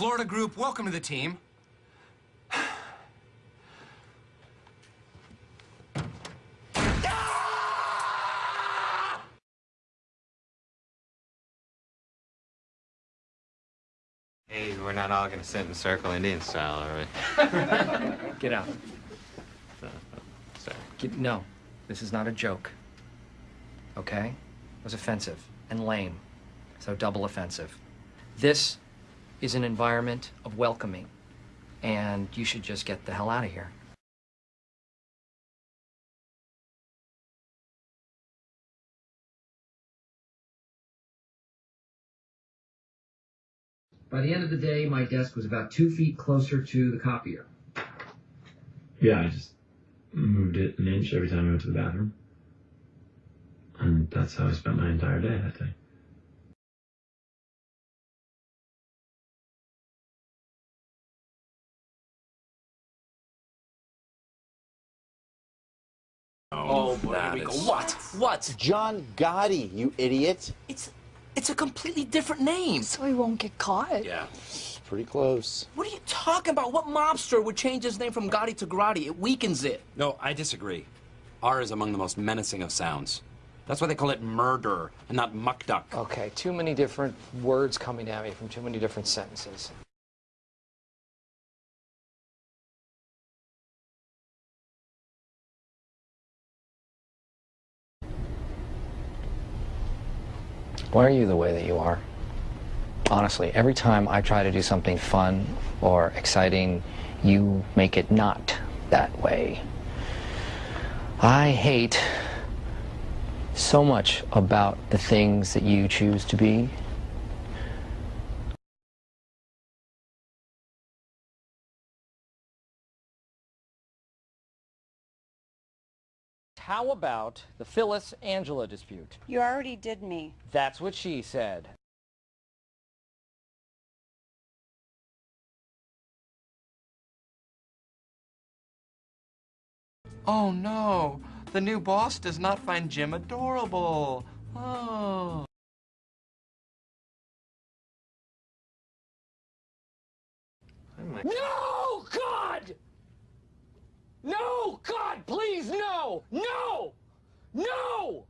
Florida group, welcome to the team. Hey, we're not all gonna sit in a circle Indian style, are we? Get out. Sorry. Get, no, this is not a joke. Okay? It was offensive and lame. So double offensive. This is an environment of welcoming, and you should just get the hell out of here. By the end of the day, my desk was about two feet closer to the copier. Yeah, I just moved it an inch every time I went to the bathroom. And that's how I spent my entire day that day. Boy, here we go. What? What? John Gotti, you idiot. It's it's a completely different name. So he won't get caught. Yeah. Pretty close. What are you talking about? What mobster would change his name from Gotti to Grotti? It weakens it. No, I disagree. R is among the most menacing of sounds. That's why they call it murder and not muck duck. Okay, too many different words coming at me from too many different sentences. Why are you the way that you are? Honestly, every time I try to do something fun or exciting, you make it not that way. I hate so much about the things that you choose to be. How about the Phyllis Angela dispute? You already did me. That's what she said. Oh no, the new boss does not find Jim adorable. Oh. No, God! No, God, please, no! No!